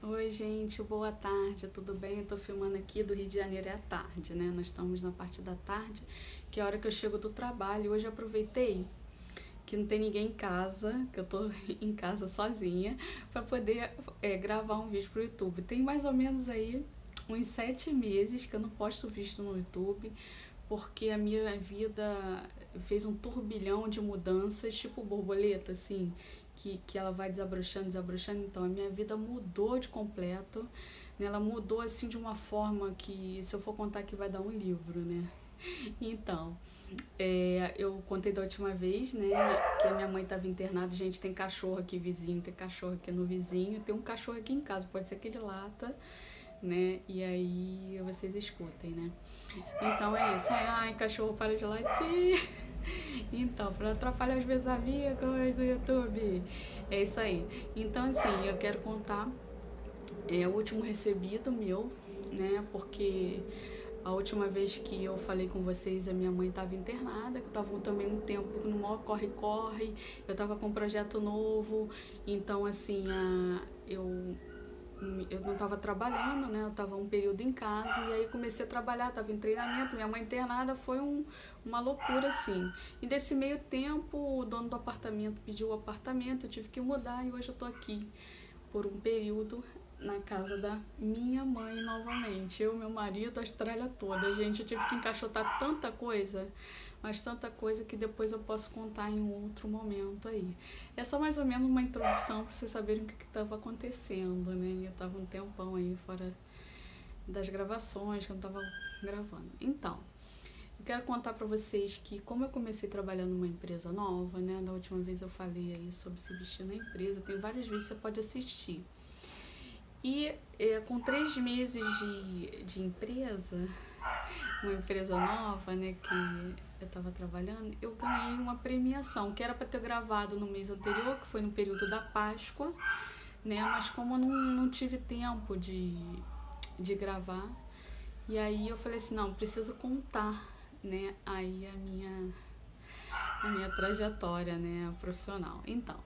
Oi, gente, boa tarde, tudo bem? Eu tô filmando aqui do Rio de Janeiro é à tarde, né? Nós estamos na parte da tarde, que é a hora que eu chego do trabalho. Hoje eu aproveitei que não tem ninguém em casa, que eu tô em casa sozinha, para poder é, gravar um vídeo pro YouTube. Tem mais ou menos aí uns sete meses que eu não posto vídeo no YouTube, porque a minha vida fez um turbilhão de mudanças, tipo borboleta, assim que, que ela vai desabrochando, desabrochando. Então, a minha vida mudou de completo. Né? Ela mudou, assim, de uma forma que, se eu for contar aqui, vai dar um livro, né? Então, é, eu contei da última vez, né, que a minha mãe estava internada. Gente, tem cachorro aqui vizinho, tem cachorro aqui no vizinho, tem um cachorro aqui em casa, pode ser que ele lata, né, e aí vocês escutem, né. Então é isso, ai, cachorro para de latir. Então, para atrapalhar os meus amigos do YouTube. É isso aí. Então, assim, eu quero contar é, o último recebido meu, né? Porque a última vez que eu falei com vocês, a minha mãe estava internada, eu estava também um tempo no maior corre-corre, eu estava com um projeto novo, então assim, a, eu eu não estava trabalhando, né? Eu estava um período em casa e aí comecei a trabalhar, estava em treinamento, minha mãe internada, foi um, uma loucura assim. E desse meio tempo, o dono do apartamento pediu o apartamento, eu tive que mudar e hoje eu tô aqui por um período na casa da minha mãe novamente. Eu, meu marido, a Austrália toda. Gente, eu tive que encaixotar tanta coisa mas tanta coisa que depois eu posso contar em outro momento aí. É só mais ou menos uma introdução para vocês saberem o que estava acontecendo, né? Eu estava um tempão aí fora das gravações, que eu não estava gravando. Então, eu quero contar para vocês que como eu comecei trabalhando numa empresa nova, né? Da última vez eu falei aí sobre se vestir na empresa, tem vários vídeos que você pode assistir. E é, com três meses de, de empresa, uma empresa nova, né, que eu estava trabalhando, eu ganhei uma premiação, que era para ter gravado no mês anterior, que foi no período da Páscoa, né, mas como eu não, não tive tempo de, de gravar, e aí eu falei assim, não, preciso contar, né, aí a minha, a minha trajetória, né, profissional. Então,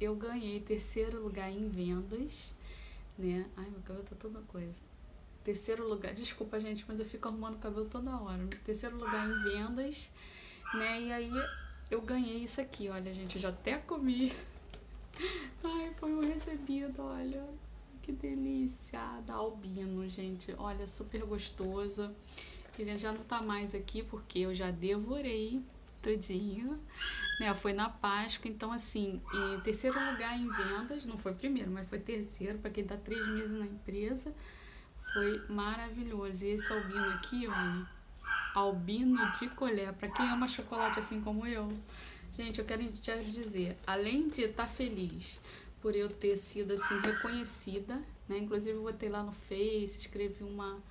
eu ganhei terceiro lugar em vendas, né, ai, meu cabelo tá toda coisa terceiro lugar, desculpa gente, mas eu fico arrumando o cabelo toda hora. Terceiro lugar em vendas, né? E aí eu ganhei isso aqui, olha gente, eu já até comi. Ai, foi um recebido, olha. Que delícia da albino, gente. Olha, super gostoso. Ele já não tá mais aqui porque eu já devorei tudinho, né? Foi na Páscoa, então assim, terceiro lugar em vendas, não foi primeiro, mas foi terceiro, para quem tá três meses na empresa. Foi maravilhoso. E esse albino aqui, olha, albino de colher, para quem ama chocolate assim como eu. Gente, eu quero te dizer, além de estar tá feliz por eu ter sido assim reconhecida, né? Inclusive eu botei lá no Face, escrevi uma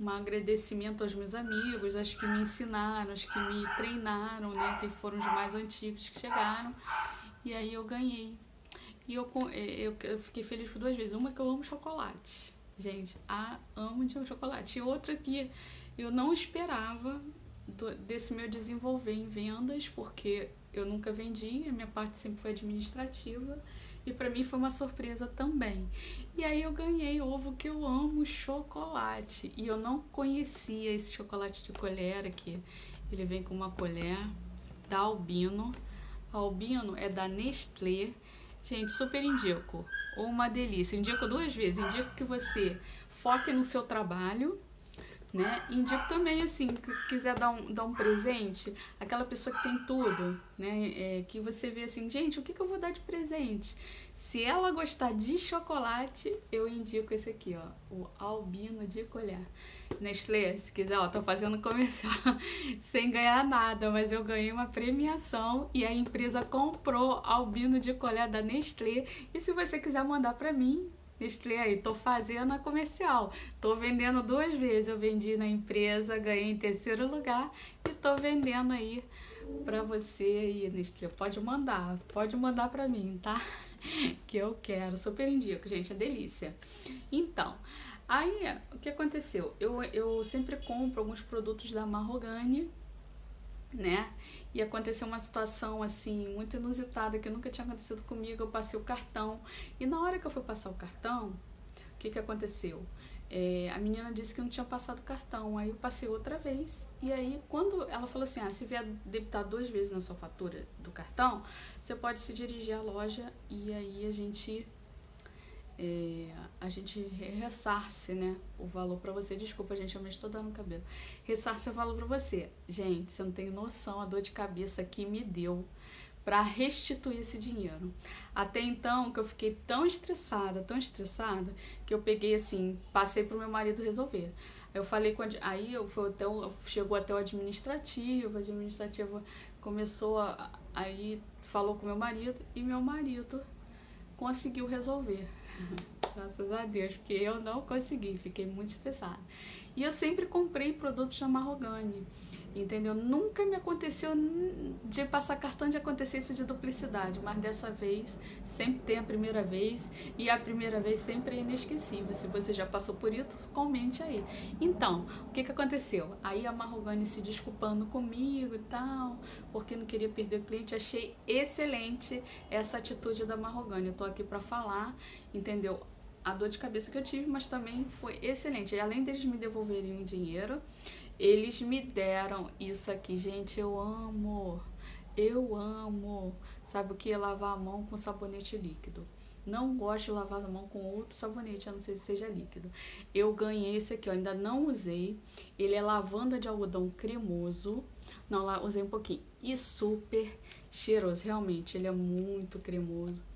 um agradecimento aos meus amigos, aos que me ensinaram, aos que me treinaram, né, que foram os mais antigos que chegaram. E aí eu ganhei. E eu, eu, eu fiquei feliz por duas vezes. Uma que eu amo chocolate. Gente, amo de chocolate. E outra que eu não esperava do, desse meu desenvolver em vendas, porque eu nunca vendi, a minha parte sempre foi administrativa. E para mim foi uma surpresa também. E aí eu ganhei ovo que eu amo chocolate. E eu não conhecia esse chocolate de colher aqui. Ele vem com uma colher da Albino. A Albino é da Nestlé. Gente, super indico. Uma delícia. Indico duas vezes. Indico que você foque no seu trabalho, né? Indico também, assim, que quiser dar um, dar um presente, aquela pessoa que tem tudo, né? É, que você vê assim, gente, o que, que eu vou dar de presente? Se ela gostar de chocolate, eu indico esse aqui, ó, o Albino de Colher. Nestlé, se quiser, ó, tô fazendo comercial sem ganhar nada, mas eu ganhei uma premiação e a empresa comprou albino de colher da Nestlé. E se você quiser mandar para mim, Nestlé aí, tô fazendo a comercial. Tô vendendo duas vezes. Eu vendi na empresa, ganhei em terceiro lugar e tô vendendo aí para você aí, Nestlé. Pode mandar, pode mandar para mim, tá? Que eu quero, super indico, gente, é delícia. Então, Aí, o que aconteceu? Eu, eu sempre compro alguns produtos da Marrogane, né? E aconteceu uma situação, assim, muito inusitada, que nunca tinha acontecido comigo. Eu passei o cartão. E na hora que eu fui passar o cartão, O que que aconteceu? É, a menina disse que não tinha passado cartão, aí eu passei outra vez. E aí, quando ela falou assim: ah, se vier debitar duas vezes na sua fatura do cartão, você pode se dirigir à loja e aí a gente. É, a gente ressarce, né, o valor para você. Desculpa, gente, eu me estou dando cabelo. Ressarce o valor para você. Gente, você não tem noção a dor de cabeça que me deu para restituir esse dinheiro. Até então, que eu fiquei tão estressada, tão estressada, que eu peguei assim, passei pro meu marido resolver. Eu falei com a, aí eu fui até o, chegou até o administrativo, o administrativo começou a, aí falou com meu marido e meu marido conseguiu resolver. Graças a Deus, porque eu não consegui, fiquei muito estressada. E eu sempre comprei produtos da Marrogane entendeu? Nunca me aconteceu de passar cartão de acontecer isso de duplicidade, mas dessa vez sempre tem a primeira vez e a primeira vez sempre é inesquecível. Se você já passou por isso, comente aí. Então, o que que aconteceu? Aí a Marrogane se desculpando comigo e tal, porque não queria perder o cliente. Achei excelente essa atitude da Marrogane. Eu tô aqui para falar, entendeu? A dor de cabeça que eu tive, mas também foi excelente. E além deles me devolverem o dinheiro, eles me deram isso aqui, gente, eu amo. Eu amo. Sabe o que? Lavar a mão com sabonete líquido. Não gosto de lavar a mão com outro sabonete, a não ser que seja líquido. Eu ganhei esse aqui, ó, ainda não usei. Ele é lavanda de algodão cremoso. Não, lá usei um pouquinho. E super cheiroso, realmente, ele é muito cremoso.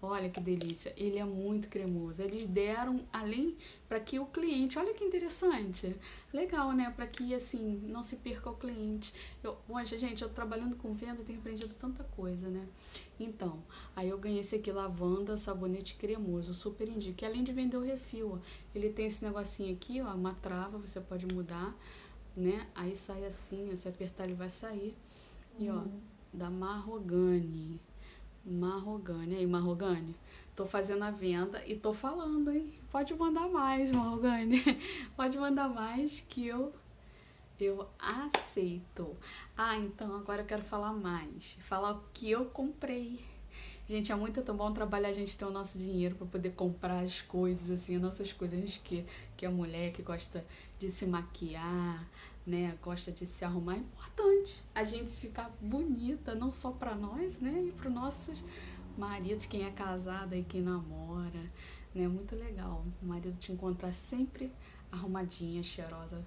Olha que delícia, ele é muito cremoso. Eles deram além para que o cliente, olha que interessante, legal, né? Para que assim não se perca o cliente. Eu, poxa, gente, eu trabalhando com venda tenho aprendido tanta coisa, né? Então, aí eu ganhei esse aqui lavanda, sabonete cremoso, super indico. E além de vender o refil, ele tem esse negocinho aqui, ó, uma trava, você pode mudar, né? Aí sai assim, se apertar ele vai sair. E ó, uhum. da Marrogane. Marrogane. Aí, Marrogane, tô fazendo a venda e tô falando, hein? Pode mandar mais, Marrogane. Pode mandar mais que eu eu aceito. Ah, então agora eu quero falar mais. Falar o que eu comprei. Gente, é muito tão bom trabalhar a gente ter o nosso dinheiro para poder comprar as coisas, assim, as nossas coisas. A gente que, que é mulher, que gosta de se maquiar, né, gosta de se arrumar, é importante a gente ficar bonita, não só para nós, né, e para nossos maridos, quem é casada e quem namora, né, muito legal. O marido te encontrar sempre arrumadinha, cheirosa,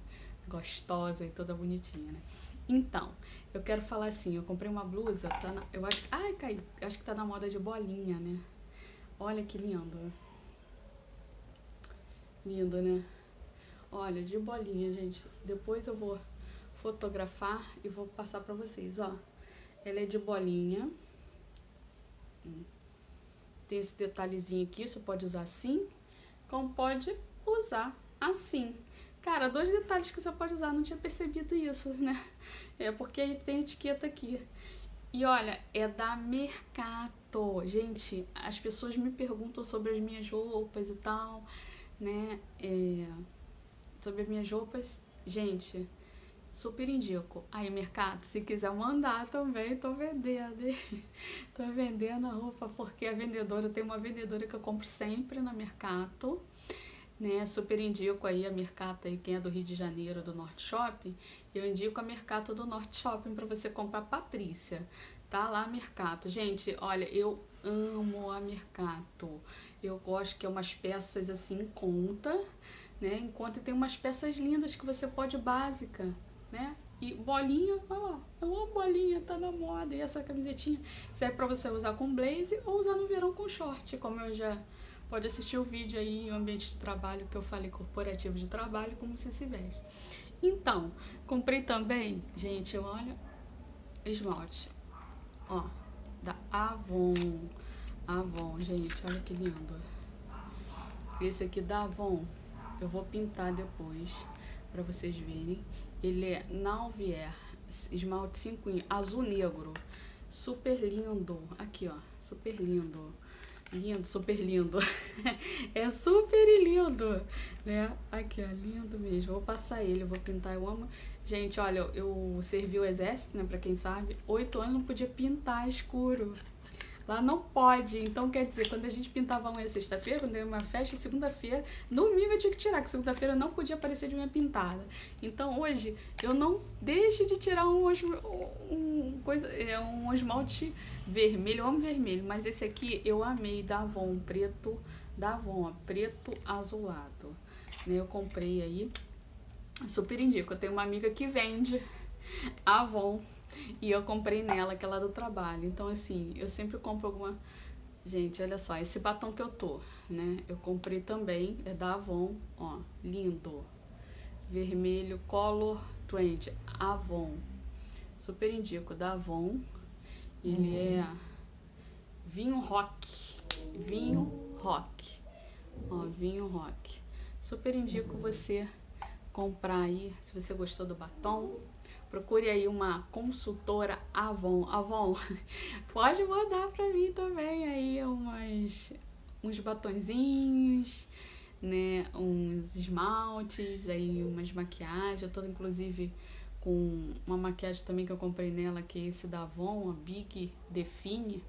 gostosa e toda bonitinha, né. Então, eu quero falar assim, eu comprei uma blusa, tá na, eu acho, ai, cai, acho que tá na moda de bolinha, né. Olha que lindo. Lindo, né? Olha, de bolinha, gente. Depois eu vou fotografar e vou passar pra vocês, ó. Ela é de bolinha. Tem esse detalhezinho aqui, você pode usar assim, como pode usar assim. Cara, dois detalhes que você pode usar, não tinha percebido isso, né? É porque tem etiqueta aqui. E olha, é da Mercato. Gente, as pessoas me perguntam sobre as minhas roupas e tal, né? É sobre as minhas roupas, gente, super indico. Aí, mercado, se quiser mandar também, tô vendendo. tô vendendo a roupa porque a vendedora, tem uma vendedora que eu compro sempre na Mercato, né? Super indico aí a Mercato aí, quem é do Rio de Janeiro, do Norte Shopping, eu indico a Mercato do Norte Shopping para você comprar Patrícia. Tá lá Mercato. Gente, olha, eu amo a Mercato. Eu gosto que é umas peças assim em conta, né? Enquanto tem umas peças lindas que você pode básica, né? E bolinha, olha lá, eu amo bolinha, tá na moda. E essa camisetinha serve pra você usar com blaze ou usar no verão com short, como eu já... Pode assistir o vídeo aí, o ambiente de trabalho, que eu falei, corporativo de trabalho, como você se veste. Então, comprei também, gente, olha, esmalte, ó, da Avon. Avon, gente, olha que lindo. Esse aqui da Avon, eu vou pintar depois para vocês verem. Ele é Nauvier, esmalte 5 azul negro. Super lindo. Aqui, ó. Super lindo. Lindo, super lindo. é super lindo, né? Aqui, ó, lindo mesmo. Vou passar ele, vou pintar. Eu amo. Gente, olha, eu servi o exército, né? Pra quem sabe. Oito anos não podia pintar escuro. Lá não pode. Então, quer dizer, quando a gente pintava a unha sexta-feira, quando eu ia uma festa, segunda-feira, domingo eu tinha que tirar, que segunda-feira não podia aparecer de unha pintada. Então, hoje, eu não deixe de tirar um, um, coisa, é, um esmalte vermelho. Eu amo vermelho, mas esse aqui eu amei, da Avon, preto, da Avon, ó, preto azulado. Né? Eu comprei aí, super indico. Eu tenho uma amiga que vende Avon e eu comprei nela, aquela do trabalho. Então, assim, eu sempre compro alguma... Gente, olha só, esse batom que eu tô, né? Eu comprei também, é da Avon, ó, lindo. Vermelho, Color Trend, Avon. Super indico, da Avon. Ele uhum. é vinho rock, vinho rock. Ó, vinho rock. Super indico você comprar aí, se você gostou do batom, procure aí uma consultora Avon. Avon, pode mandar para mim também aí umas, uns batonzinhos, né, uns esmaltes, aí umas maquiagens. Eu tô inclusive com uma maquiagem também que eu comprei nela, que é esse da Avon, a Big Define,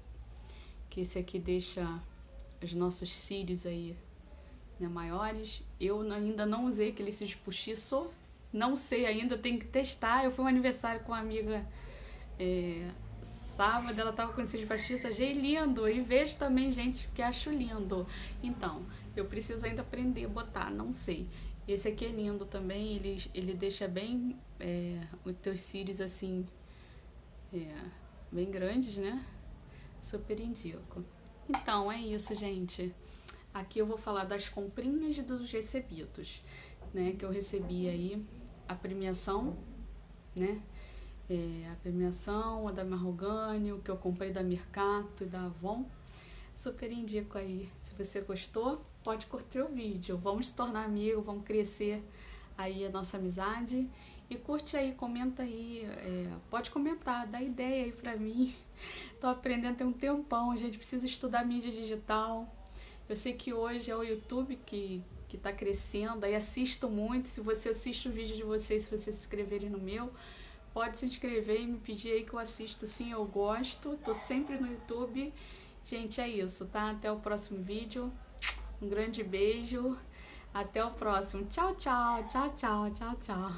que esse aqui deixa os nossos cílios aí né, maiores. Eu ainda não usei aquele cílios postiço, não sei ainda, tem que testar. Eu fui um aniversário com uma amiga é, sábado, ela tava com esse postiço, achei lindo. E vejo também gente que acho lindo. Então, eu preciso ainda aprender a botar, não sei. Esse aqui é lindo também, ele, ele deixa bem é, os teus cílios assim, é, bem grandes, né? Super indico. Então, é isso, gente. Aqui eu vou falar das comprinhas dos recebidos, né? Que eu recebi aí a premiação, né? É, a premiação, a da Marrogânio, que eu comprei da Mercato e da Avon. Super indico aí. Se você gostou, pode curtir o vídeo. Vamos se tornar amigos, vamos crescer aí a nossa amizade. E curte aí, comenta aí, é, pode comentar, dá ideia aí pra mim. Tô aprendendo tem um tempão, gente precisa estudar mídia digital. Eu sei que hoje é o YouTube que, que está crescendo, aí assisto muito. Se você assiste o vídeo de vocês, se vocês se inscreverem no meu, pode se inscrever e me pedir aí que eu assisto sim, eu gosto. Tô sempre no YouTube. Gente, é isso, tá? Até o próximo vídeo. Um grande beijo. Até o próximo. Tchau, tchau, tchau, tchau, tchau, tchau.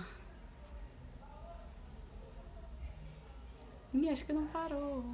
Ih, acho que não parou.